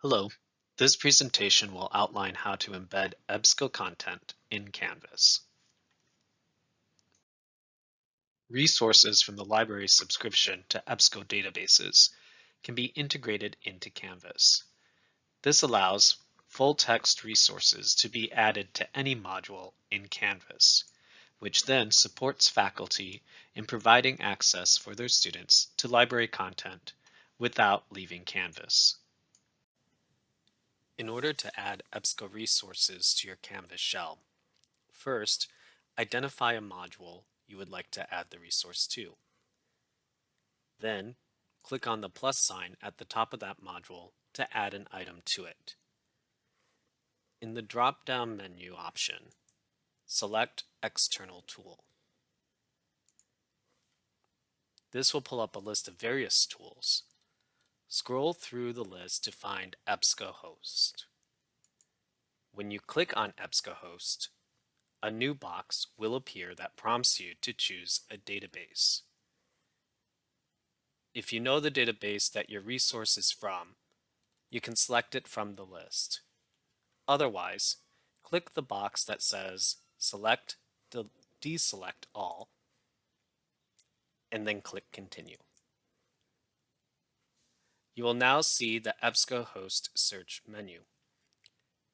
Hello, this presentation will outline how to embed EBSCO content in Canvas. Resources from the library subscription to EBSCO databases can be integrated into Canvas. This allows full-text resources to be added to any module in Canvas, which then supports faculty in providing access for their students to library content without leaving Canvas. In order to add EBSCO resources to your Canvas shell, first, identify a module you would like to add the resource to. Then, click on the plus sign at the top of that module to add an item to it. In the drop-down menu option, select External Tool. This will pull up a list of various tools, Scroll through the list to find EBSCOhost. When you click on EBSCOhost, a new box will appear that prompts you to choose a database. If you know the database that your resource is from, you can select it from the list. Otherwise, click the box that says Select Deselect All, and then click Continue. You will now see the EBSCOhost search menu.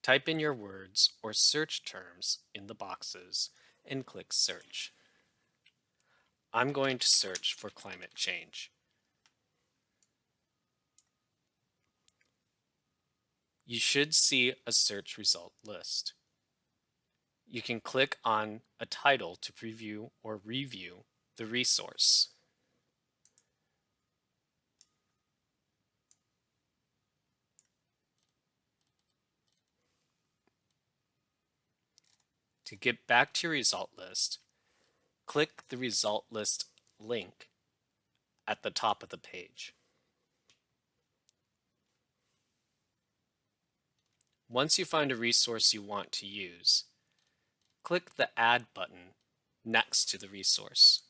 Type in your words or search terms in the boxes and click Search. I'm going to search for climate change. You should see a search result list. You can click on a title to preview or review the resource. To get back to your result list, click the result list link at the top of the page. Once you find a resource you want to use, click the Add button next to the resource.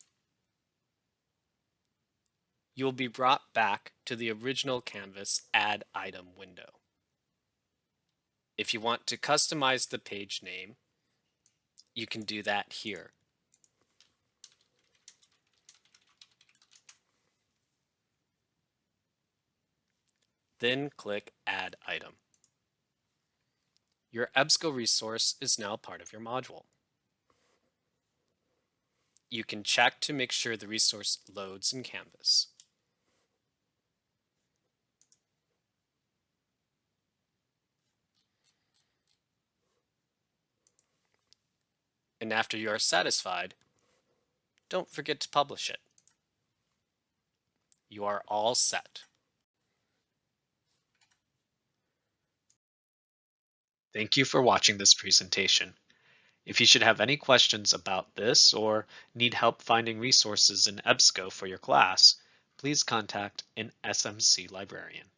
You will be brought back to the original Canvas Add Item window. If you want to customize the page name, you can do that here. Then click Add Item. Your EBSCO resource is now part of your module. You can check to make sure the resource loads in Canvas. And after you are satisfied, don't forget to publish it. You are all set. Thank you for watching this presentation. If you should have any questions about this or need help finding resources in EBSCO for your class, please contact an SMC librarian.